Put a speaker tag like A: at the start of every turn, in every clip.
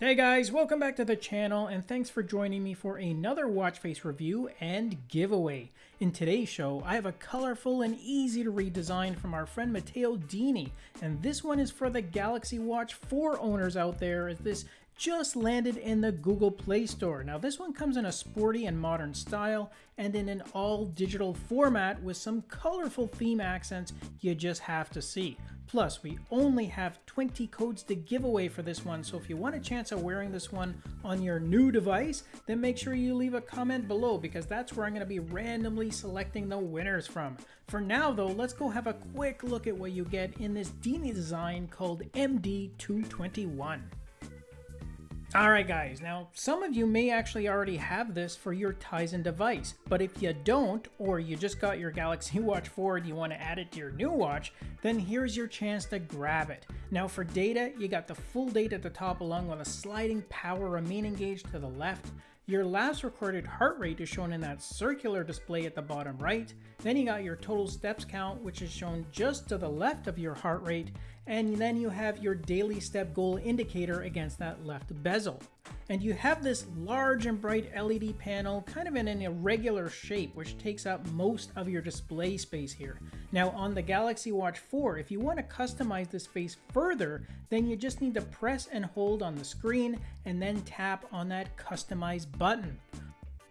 A: Hey guys, welcome back to the channel and thanks for joining me for another watch face review and giveaway. In today's show, I have a colorful and easy to read design from our friend Matteo Dini, and this one is for the Galaxy Watch 4 owners out there as this just landed in the Google Play Store. Now this one comes in a sporty and modern style and in an all digital format with some colorful theme accents you just have to see. Plus, we only have 20 codes to give away for this one, so if you want a chance of wearing this one on your new device, then make sure you leave a comment below because that's where I'm going to be randomly selecting the winners from. For now though, let's go have a quick look at what you get in this Dini design called MD221. Alright guys, now some of you may actually already have this for your Tizen device, but if you don't, or you just got your Galaxy Watch 4 and you want to add it to your new watch, then here's your chance to grab it. Now for data, you got the full date at the top along with a sliding power remaining gauge to the left, your last recorded heart rate is shown in that circular display at the bottom right. Then you got your total steps count, which is shown just to the left of your heart rate. And then you have your daily step goal indicator against that left bezel. And you have this large and bright LED panel kind of in an irregular shape which takes up most of your display space here. Now on the Galaxy Watch 4, if you want to customize this face further, then you just need to press and hold on the screen and then tap on that customize button.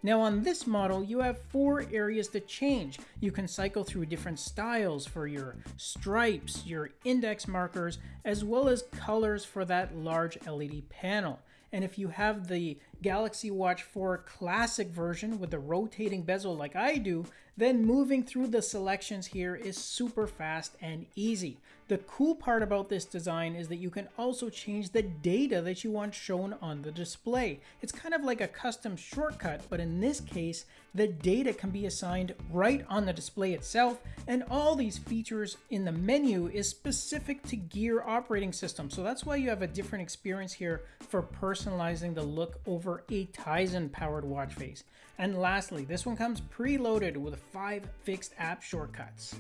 A: Now on this model, you have four areas to change. You can cycle through different styles for your stripes, your index markers, as well as colors for that large LED panel. And if you have the Galaxy Watch 4 Classic version with the rotating bezel like I do, then moving through the selections here is super fast and easy. The cool part about this design is that you can also change the data that you want shown on the display. It's kind of like a custom shortcut, but in this case, the data can be assigned right on the display itself, and all these features in the menu is specific to Gear operating system. So that's why you have a different experience here for personalizing the look over a Tizen powered watch face. And lastly, this one comes preloaded with five fixed app shortcuts.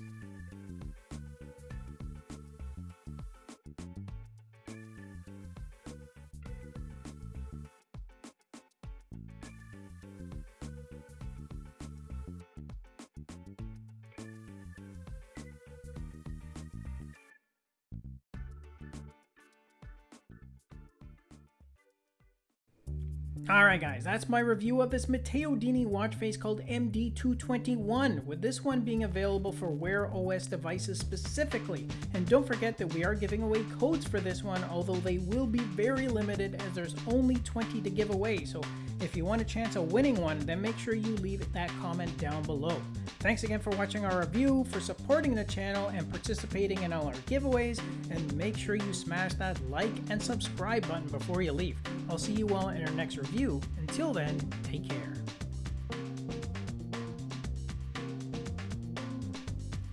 A: Alright guys, that's my review of this Matteo Dini watch face called MD221, with this one being available for Wear OS devices specifically. And don't forget that we are giving away codes for this one, although they will be very limited as there's only 20 to give away, so if you want a chance of winning one, then make sure you leave that comment down below. Thanks again for watching our review, for supporting the channel, and participating in all our giveaways, and make sure you smash that like and subscribe button before you leave. I'll see you all in our next review. Until then, take care.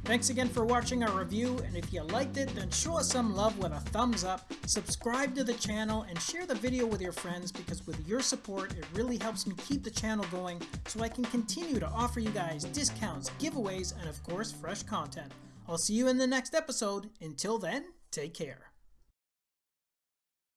A: Thanks again for watching our review, and if you liked it, then show us some love with a thumbs up, subscribe to the channel, and share the video with your friends because with your support, it really helps me keep the channel going so I can continue to offer you guys discounts, giveaways, and of course, fresh content. I'll see you in the next episode. Until then, take care.